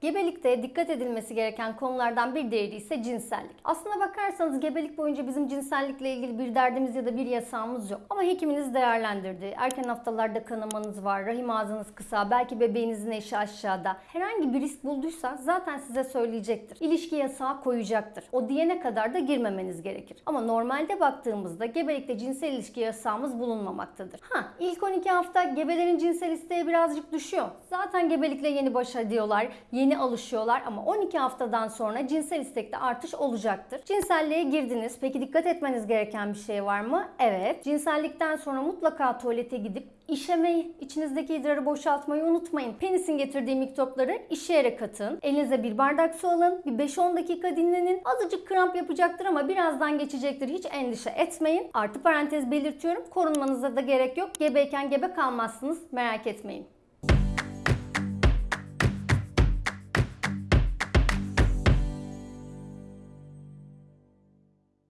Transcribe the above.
Gebelikte dikkat edilmesi gereken konulardan bir diğeri ise cinsellik. Aslına bakarsanız gebelik boyunca bizim cinsellikle ilgili bir derdimiz ya da bir yasağımız yok. Ama hekiminiz değerlendirdi. Erken haftalarda kanamanız var, rahim ağzınız kısa, belki bebeğinizin eşi aşağıda. Herhangi bir risk bulduysa zaten size söyleyecektir. İlişki yasağı koyacaktır. O diyene kadar da girmemeniz gerekir. Ama normalde baktığımızda gebelikte cinsel ilişki yasağımız bulunmamaktadır. Ha ilk 12 hafta gebelerin cinsel isteği birazcık düşüyor. Zaten gebelikle yeni baş ediyorlar, yeni alışıyorlar ama 12 haftadan sonra cinsel istekte artış olacaktır. Cinselliğe girdiniz. Peki dikkat etmeniz gereken bir şey var mı? Evet. Cinsellikten sonra mutlaka tuvalete gidip işemeyi, içinizdeki idrarı boşaltmayı unutmayın. Penisin getirdiği mikropları işeyerek atın. Elinize bir bardak su alın. Bir 5-10 dakika dinlenin. Azıcık kramp yapacaktır ama birazdan geçecektir. Hiç endişe etmeyin. Artı parantez belirtiyorum. Korunmanıza da gerek yok. Gebeyken gebe kalmazsınız. Merak etmeyin.